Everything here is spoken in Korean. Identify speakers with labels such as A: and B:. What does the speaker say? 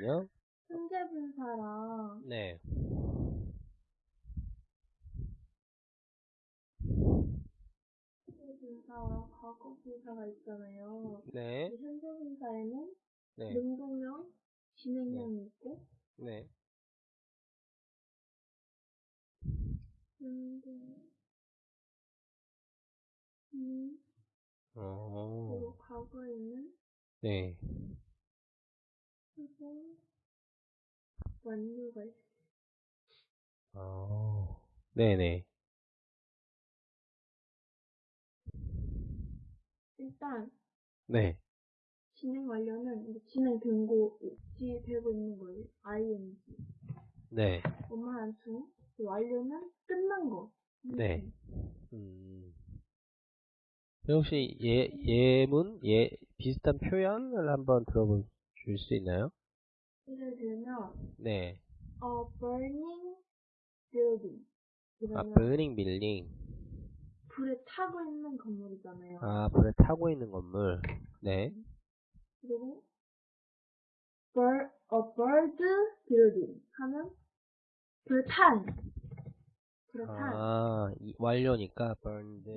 A: 잠깐만요.
B: 현재 분사랑
A: 네.
B: 현재 분사와 과거 분사가 있잖아요.
A: 네.
B: 이 현재 분사에는
A: 네.
B: 능동형, 진행형이 있고
A: 네.
B: 능동, 음,
A: 어.
B: 그리고 과거에는
A: 네.
B: 완료가. 어.
A: 네네.
B: 일단
A: 네.
B: 진행 완료는 이제 진행된 거 있지 되고 있는 거예요. ing.
A: 네.
B: 엄마한 수. 완료는 끝난 거.
A: 네. 음. 혹시 예, 예문, 예, 비슷한 표현을 한번 들어볼 수 있나요?
B: 예를 들면
A: 네.
B: a burning building.
A: 아, burning building.
B: 불에 타고 있는 건물이잖아요.
A: 아, 불에 타고 있는 건물. 네.
B: 그리고 bird, a bird building 하면 불탄. 불에 탄.
A: 아, 이- 완료니까 burned.